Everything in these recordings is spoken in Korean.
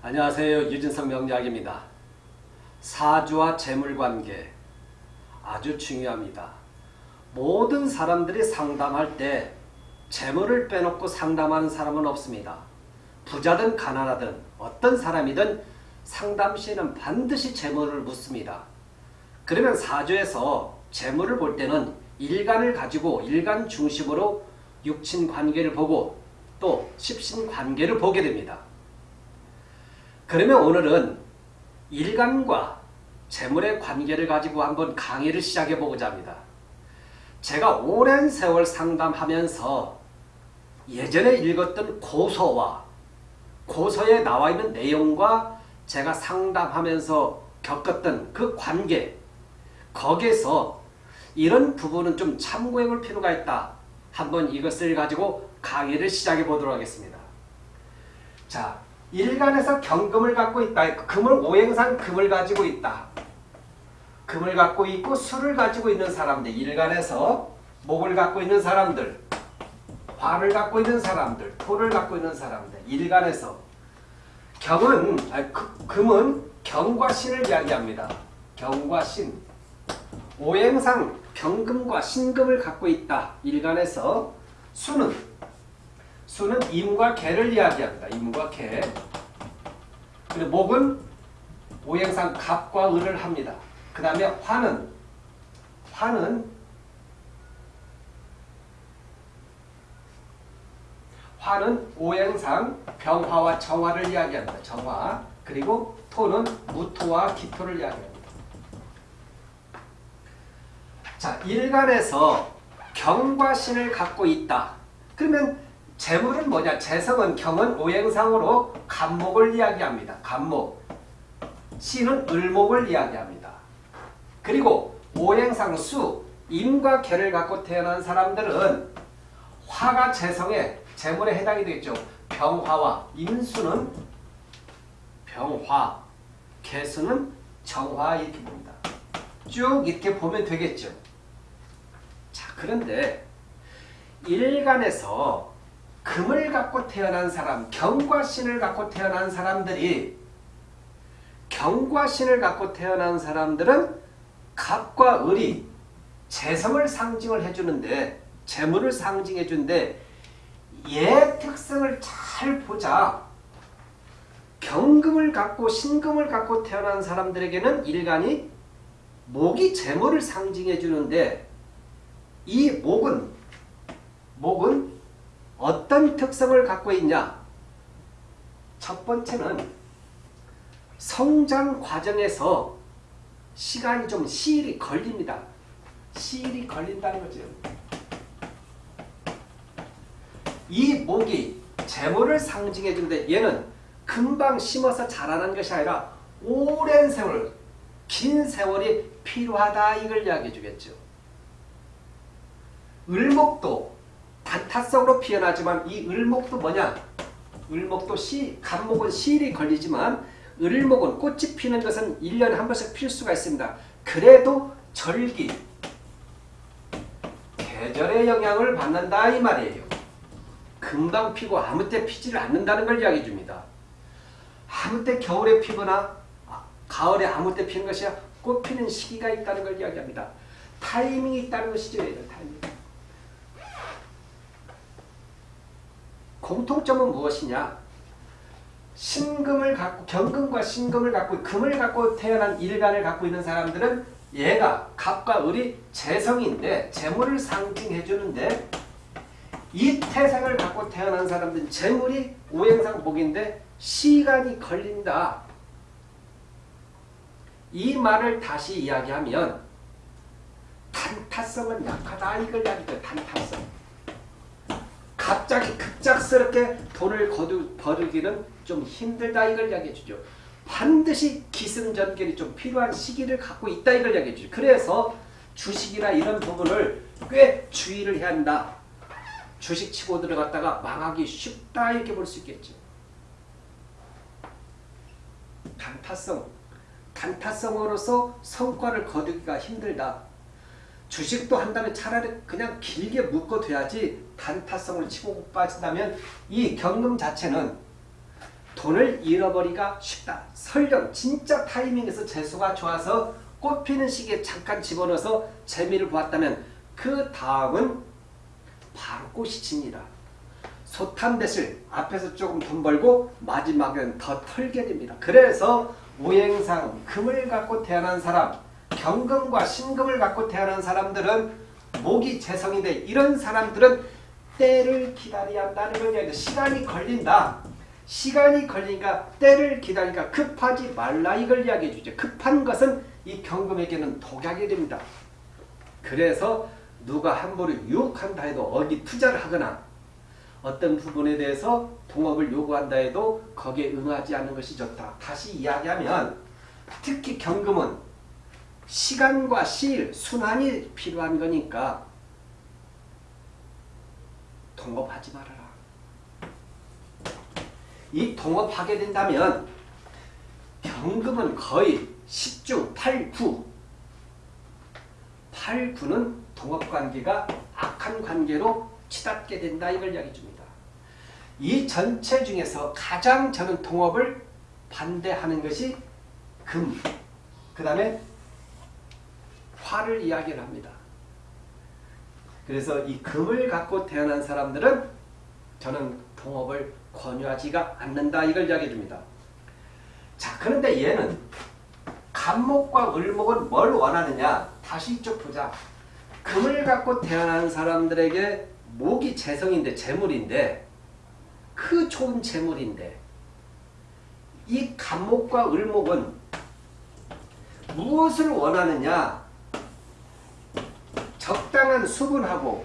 안녕하세요. 유진석 명약입니다. 사주와 재물관계 아주 중요합니다. 모든 사람들이 상담할 때 재물을 빼놓고 상담하는 사람은 없습니다. 부자든 가난하든 어떤 사람이든 상담 시에는 반드시 재물을 묻습니다. 그러면 사주에서 재물을 볼 때는 일간을 가지고 일간 중심으로 육친 관계를 보고 또 십신 관계를 보게 됩니다. 그러면 오늘은 일간과 재물의 관계를 가지고 한번 강의를 시작해 보고자 합니다. 제가 오랜 세월 상담하면서 예전에 읽었던 고서와 고서에 나와 있는 내용과 제가 상담하면서 겪었던 그 관계 거기에서 이런 부분은 좀 참고해 볼 필요가 있다. 한번 이것을 가지고 강의를 시작해 보도록 하겠습니다. 자, 일간에서 경금을 갖고 있다. 금을 오행상 금을 가지고 있다. 금을 갖고 있고 술을 가지고 있는 사람들 일간에서 목을 갖고 있는 사람들 화를 갖고 있는 사람들 토를 갖고 있는 사람들 일간에서 경은 아니, 금은 경과 신을 이야기합니다. 경과 신 오행상 경금과 신금을 갖고 있다. 일간에서 수는 수는 임과 개를 이야기합니다. 임과 개. 그리고 목은 오행상 갑과 을을 합니다. 그 다음에 화는 화는 화는 오행상 병화와 정화를 이야기합니다. 정화. 그리고 토는 무토와 기토를 이야기합니다. 자, 일간에서 경과 신을 갖고 있다. 그러면 재물은 뭐냐? 재성은 경은 오행상으로 간목을 이야기합니다. 간목. 신은 을목을 이야기합니다. 그리고 오행상 수, 임과 개를 갖고 태어난 사람들은 화가 재성에 재물에 해당이 되겠죠. 병화와 임수는 병화, 개수는 정화 이렇게 봅니다. 쭉 이렇게 보면 되겠죠. 자, 그런데 일간에서 금을 갖고 태어난 사람, 경과 신을 갖고 태어난 사람들이 경과 신을 갖고 태어난 사람들은 갑과 을이 재성을 상징을 해주는데 재물을 상징해 주는데 얘 특성을 잘 보자. 경금을 갖고 신금을 갖고 태어난 사람들에게는 일간이 목이 재물을 상징해 주는데 이 목은 어떤 특성을 갖고 있냐? 첫 번째는 성장 과정에서 시간이 좀 시일이 걸립니다. 시일이 걸린다는 거죠. 이 목이 재물을 상징해 주는데 얘는 금방 심어서 자라는 것이 아니라 오랜 세월, 긴 세월이 필요하다 이걸 이야기해 주겠죠. 을목도 단타성으로 피어나지만 이 을목도 뭐냐? 을목도 시, 간목은 시일이 걸리지만 을목은 꽃이 피는 것은 1년에 한 번씩 필 수가 있습니다. 그래도 절기, 계절의 영향을 받는다 이 말이에요. 금방 피고 아무 때 피지를 않는다는 걸 이야기해 줍니다. 아무 때 겨울에 피거나 가을에 아무 때 피는 것이 아니라 꽃 피는 시기가 있다는 걸 이야기합니다. 타이밍이 있다는 것이죠. 타이밍. 공통점은 무엇이냐? 신금을 갖고 경금과 신금을 갖고 금을 갖고 태어난 일간을 갖고 있는 사람들은 얘가 갑과 을이 재성인데 재물을 상징해 주는데 이 태생을 갖고 태어난 사람들은 재물이 오행상 복인데 시간이 걸린다. 이 말을 다시 이야기하면 단타성은 약하다 이걸 이야기해요. 단타성. 갑자기 급작스럽게 돈을 거두, 버리기는 좀 힘들다 이걸 이야기해 주죠. 반드시 기승전결이 좀 필요한 시기를 갖고 있다 이걸 이야기해 주죠. 그래서 주식이나 이런 부분을 꽤 주의를 해야 한다. 주식 치고 들어갔다가 망하기 쉽다 이렇게 볼 수 있겠죠. 단타성. 단타성으로서 성과를 거두기가 힘들다. 주식도 한다면 차라리 그냥 길게 묶어둬야지 단타성을 치고 빠진다면 이 경금 자체는 돈을 잃어버리기가 쉽다. 설령 진짜 타이밍에서 재수가 좋아서 꽃피는 시기에 잠깐 집어넣어서 재미를 보았다면 그 다음은 바로 꽃이 칩니다. 솥한 대실 앞에서 조금 돈 벌고 마지막엔 더 털게 됩니다. 그래서 오행상 금을 갖고 태어난 사람 경금과 신금을 갖고 태어난 사람들은 목이 재성인데 이런 사람들은 때를 기다려야 한다는 걸 이야기해요. 시간이 걸린다. 시간이 걸리니까 때를 기다리니까 급하지 말라 이걸 이야기해 주죠. 급한 것은 이 경금에게는 독약이 됩니다. 그래서 누가 함부로 유혹한다 해도 어디 투자를 하거나 어떤 부분에 대해서 동업을 요구한다 해도 거기에 응하지 않는 것이 좋다. 다시 이야기하면 특히 경금은 시간과 시일, 순환이 필요한 거니까 동업하지 말아라. 이 동업하게 된다면 경금은 거의 10중 8, 9 8, 9는 동업관계가 악한 관계로 치닫게 된다 이걸 이야기 줍니다. 이 전체 중에서 가장 저는 동업을 반대하는 것이 금, 그 다음에 화를 이야기를 합니다. 그래서 이 금을 갖고 태어난 사람들은 저는 동업을 권유하지가 않는다 이걸 이야기해 줍니다. 자 그런데 얘는 간목과 을목은 뭘 원하느냐 다시 이쪽 보자. 금을 갖고 태어난 사람들에게 목이 재성인데 재물인데 그 좋은 재물인데 이 간목과 을목은 무엇을 원하느냐 적당한 수분하고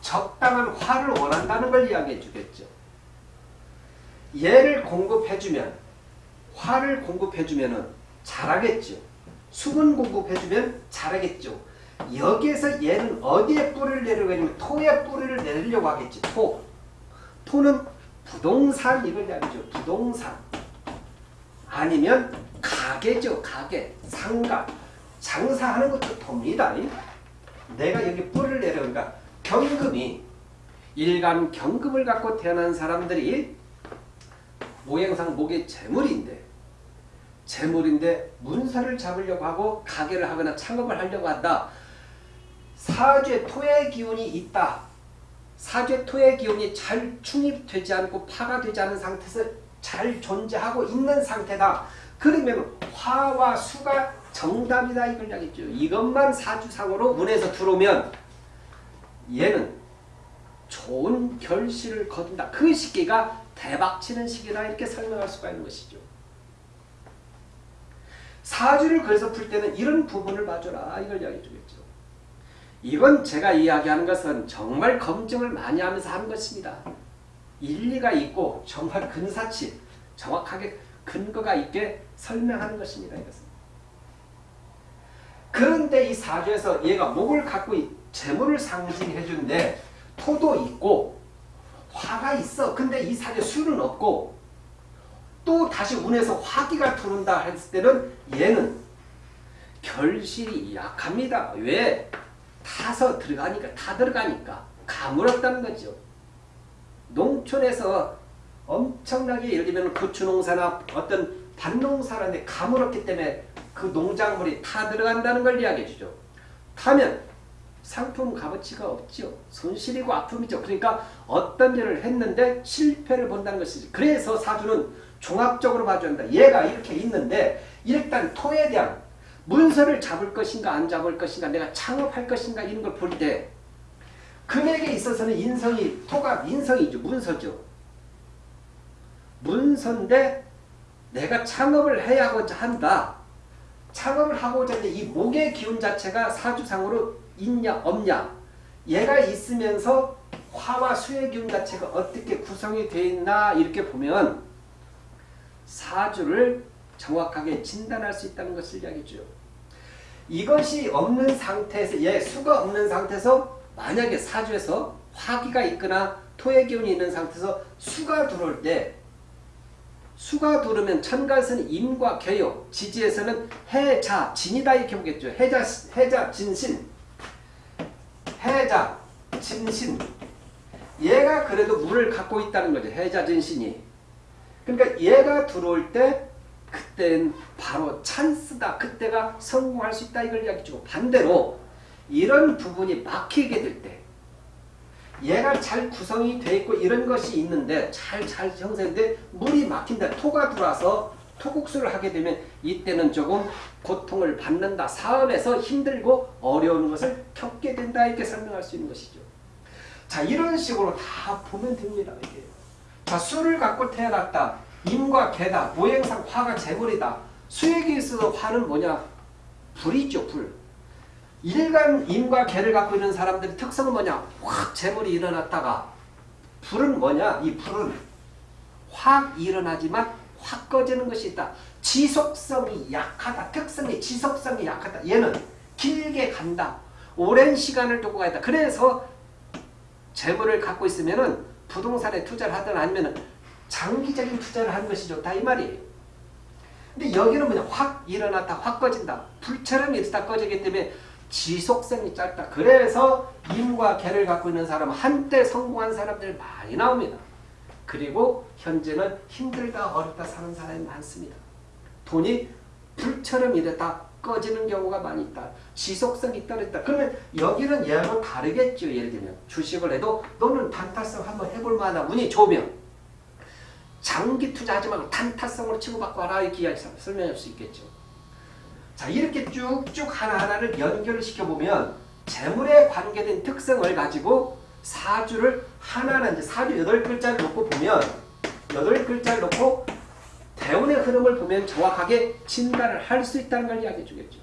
적당한 화를 원한다는 걸 이야기해 주겠죠. 얘를 공급해주면 화를 공급해주면 잘하겠죠. 수분 공급해주면 잘하겠죠. 여기에서 얘는 어디에 뿌리를 내려고 하냐면 토에 뿌리를 내리려고 하겠지. 토. 토는 부동산 이걸 이야기죠. 부동산. 아니면 가게죠. 가게. 상가. 장사하는 것도 돕니다. 내가 여기 뿌리를 내려니까 경금이 일간 경금을 갖고 태어난 사람들이 모양상 목의 재물인데 재물인데 문서를 잡으려고 하고 가게를 하거나 창업을 하려고 한다. 사죄 토의 기운이 있다. 사죄 토의 기운이 잘 충입되지 않고 파가 되지 않은 상태에서 잘 존재하고 있는 상태다. 그러면 화와 수가 정답이다 이걸 이야기죠. 이것만 사주상으로 운에서 들어오면 얘는 좋은 결실을 거둔다. 그 시기가 대박치는 시기다 이렇게 설명할 수가 있는 것이죠. 사주를 그래서 풀 때는 이런 부분을 봐줘라 이걸 이야기해 주겠죠. 이건 제가 이야기하는 것은 정말 검증을 많이 하면서 하는 것입니다. 일리가 있고 정말 근사치 정확하게 근거가 있게 설명하는 것입니다. 이것은. 그런데 이 사주에서 얘가 목을 갖고 재물을 상징해 주는데 토도 있고 화가 있어. 근데 이 사주에 술은 없고 또 다시 운에서 화기가 들어온다 했을 때는 얘는 결실이 약합니다. 왜? 타서 들어가니까 타 들어가니까 가물었다는 거죠. 농촌에서 엄청나게 예를 들면 고추농사나 어떤 밭농사라는데 가물었기 때문에 그 농작물이 타 들어간다는 걸 이야기해 주죠. 타면 상품 값어치가 없죠. 손실이고 아픔이죠. 그러니까 어떤 일을 했는데 실패를 본다는 것이지. 그래서 사주는 종합적으로 봐줘야 한다. 얘가 이렇게 있는데 일단 토에 대한 문서를 잡을 것인가 안 잡을 것인가 내가 창업할 것인가 이런 걸 볼 때 금액에 있어서는 인성이 토가 인성이죠. 문서죠. 문서인데 내가 창업을 해야 한다. 창업을 하고자 하는데 이 목의 기운 자체가 사주상으로 있냐 없냐 얘가 있으면서 화와 수의 기운 자체가 어떻게 구성이 되어 있나 이렇게 보면 사주를 정확하게 진단할 수 있다는 것을 이야기죠. 이것이 없는 상태에서 예 수가 없는 상태에서 만약에 사주에서 화기가 있거나 토의 기운이 있는 상태에서 수가 들어올 때 수가 들으면 천간에서는 임과 개요, 지지에서는 해자, 진이다 이렇게 보겠죠. 해자, 해자, 진신, 해자, 진신. 얘가 그래도 물을 갖고 있다는 거죠. 해자, 진신이. 그러니까 얘가 들어올 때 그땐 바로 찬스다. 그때가 성공할 수 있다. 이걸 이야기해주고 반대로 이런 부분이 막히게 될 때 얘가 잘 구성이 돼 있고 이런 것이 있는데 잘 잘 형성돼 물이 막힌다. 토가 들어와서 토국수를 하게 되면 이때는 조금 고통을 받는다. 사업에서 힘들고 어려운 것을 겪게 된다. 이렇게 설명할 수 있는 것이죠. 자 이런 식으로 다 보면 됩니다. 이게. 자 수를 갖고 태어났다. 임과 개다. 모행상 화가 재물이다. 수액에 있어서 화는 뭐냐? 불이죠. 불. 일간 임과 개를 갖고 있는 사람들의 특성은 뭐냐? 확 재물이 일어났다가 불은 뭐냐? 이 불은 확 일어나지만 확 꺼지는 것이 있다. 지속성이 약하다. 특성이 지속성이 약하다. 얘는 길게 간다. 오랜 시간을 두고 가야 다 그래서 재물을 갖고 있으면은 부동산에 투자를 하든 아니면은 장기적인 투자를 하는 것이 좋다 이 말이에요. 근데 여기는 뭐냐 확 일어났다 확 꺼진다 불처럼 일어다 꺼지기 때문에 지속성이 짧다. 그래서 임과 개를 갖고 있는 사람은 한때 성공한 사람들 많이 나옵니다. 그리고 현재는 힘들다 어렵다 사는 사람이 많습니다. 돈이 불처럼 이랬다 꺼지는 경우가 많이 있다. 지속성이 떨어졌다. 그러면 여기는 얘하고 다르겠죠. 예를 들면 주식을 해도 너는 단타성 한번 해볼 만한 운이 좋으면 장기 투자하지 말고 단타성으로 치고받고 하라 이렇게 설명할 수 있겠죠. 자 이렇게 쭉쭉 하나하나를 연결을 시켜보면 재물에 관계된 특성을 가지고 사주를 하나하나 이제 사주 여덟 글자를 놓고 보면 여덟 글자를 놓고 대운의 흐름을 보면 정확하게 진단을 할 수 있다는 걸 이야기해 주겠죠.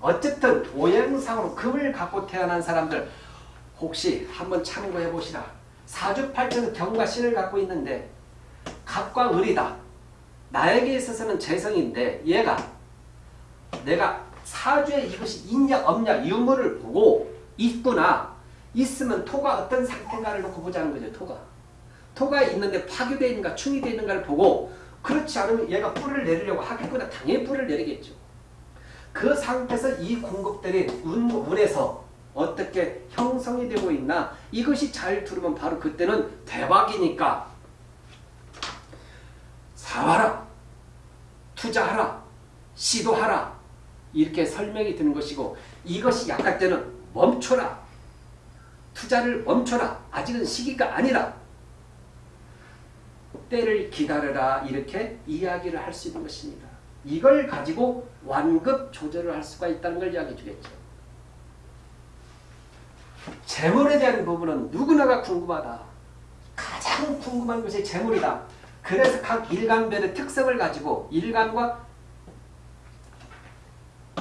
어쨌든 도형상으로 금을 갖고 태어난 사람들 혹시 한번 참고해 보시라. 사주팔자는 경과 신을 갖고 있는데 갑과 을이다. 나에게 있어서는 재성인데 얘가 내가 사주에 이것이 있냐 없냐 유무를 보고 있구나 있으면 토가 어떤 상태인가를 놓고 보자는 거죠. 토가. 토가 있는데 파괴되어 있는가 충이 되어 있는가를 보고 그렇지 않으면 얘가 뿔을 내리려고 하겠구나 당연히 뿔을 내리겠죠. 그 상태에서 이 공급들이 운, 운에서 어떻게 형성이 되고 있나 이것이 잘 들으면 바로 그때는 대박이니까 사와라 투자하라 시도하라 이렇게 설명이 드는 것이고 이것이 약할 때는 멈춰라 투자를 멈춰라 아직은 시기가 아니라 때를 기다려라 이렇게 이야기를 할 수 있는 것입니다. 이걸 가지고 완급 조절을 할 수가 있다는 걸 이야기해 주겠죠. 재물에 대한 부분은 누구나가 궁금하다. 가장 궁금한 것이 재물이다. 그래서 각 일간별의 특성을 가지고 일간과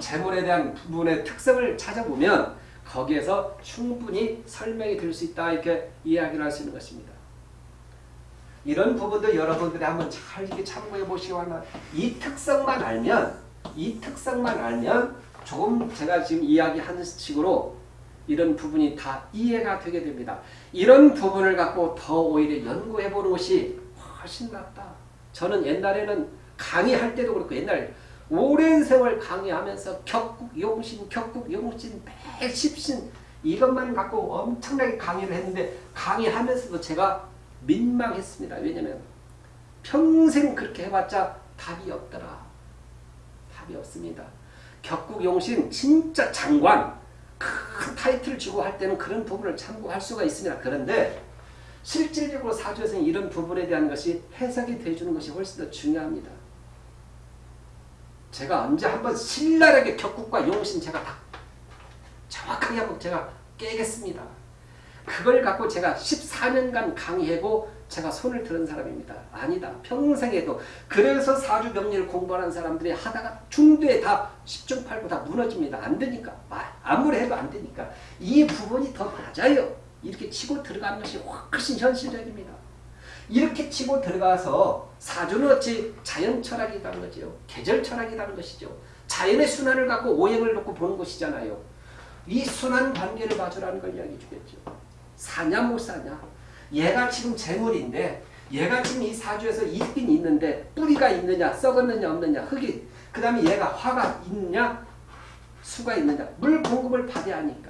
재물에 대한 부분의 특성을 찾아보면 거기에서 충분히 설명이 될 수 있다 이렇게 이야기를 할 수 있는 것입니다. 이런 부분도 여러분들이 한번 잘 이렇게 참고해 보시기 바랍니다. 이 특성만 알면 이 특성만 알면 조금 제가 지금 이야기하는 식으로 이런 부분이 다 이해가 되게 됩니다. 이런 부분을 갖고 더 오히려 연구해 보는 것이 훨씬 낫다. 저는 옛날에는 강의할 때도 그렇고 옛날 오랜 세월 강의하면서 격국 용신 격국 용신 백십신 이것만 갖고 엄청나게 강의를 했는데 강의하면서도 제가 민망했습니다. 왜냐면 평생 그렇게 해봤자 답이 없더라. 답이 없습니다. 격국용신 진짜 장관 큰 타이틀을 주고 할 때는 그런 부분을 참고할 수가 있습니다. 그런데 실질적으로 사주에서는 이런 부분에 대한 것이 해석이 돼주는 것이 훨씬 더 중요합니다. 제가 언제 한번 신랄하게 격국과 용신 제가 다 정확하게 한번 제가 깨겠습니다. 그걸 갖고 제가 14년간 강의하고 제가 손을 들은 사람입니다. 아니다. 평생에도. 그래서 사주병리를 공부하는 사람들이 하다가 중도에 다 10중 8구 다 무너집니다. 안 되니까. 아무리 해도 안 되니까. 이 부분이 더 맞아요. 이렇게 치고 들어가는 것이 훨씬 현실적입니다. 이렇게 치고 들어가서 사주는 어찌 자연 철학이라는 거죠. 계절 철학이라는 것이죠. 자연의 순환을 갖고 오행을 놓고 보는 것이잖아요. 이 순환 관계를 봐주라는 걸 이야기해 주겠죠. 사냐 못 사냐. 얘가 지금 재물인데 얘가 지금 이 사주에서 있긴 있는데 뿌리가 있느냐 썩었느냐 없느냐 흙이 그 다음에 얘가 화가 있냐 수가 있느냐 물 공급을 받아야 하니까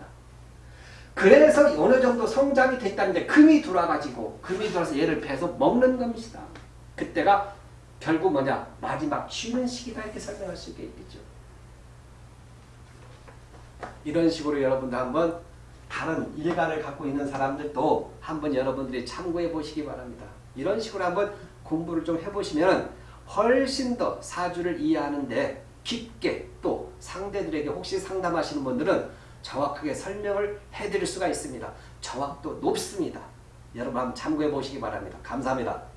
그래서 어느 정도 성장이 됐다는데 금이 들어와가지고 금이 들어와서 얘를 패서 먹는 겁니다. 그때가 결국 뭐냐 마지막 쉬는 시기다 이렇게 설명할 수 있겠죠. 이런 식으로 여러분도 한번 다른 일간을 갖고 있는 사람들도 한번 여러분들이 참고해 보시기 바랍니다. 이런 식으로 한번 공부를 좀 해보시면 훨씬 더 사주를 이해하는데 깊게 또 상대들에게 혹시 상담하시는 분들은 정확하게 설명을 해드릴 수가 있습니다. 정확도 높습니다. 여러분 한번 참고해 보시기 바랍니다. 감사합니다.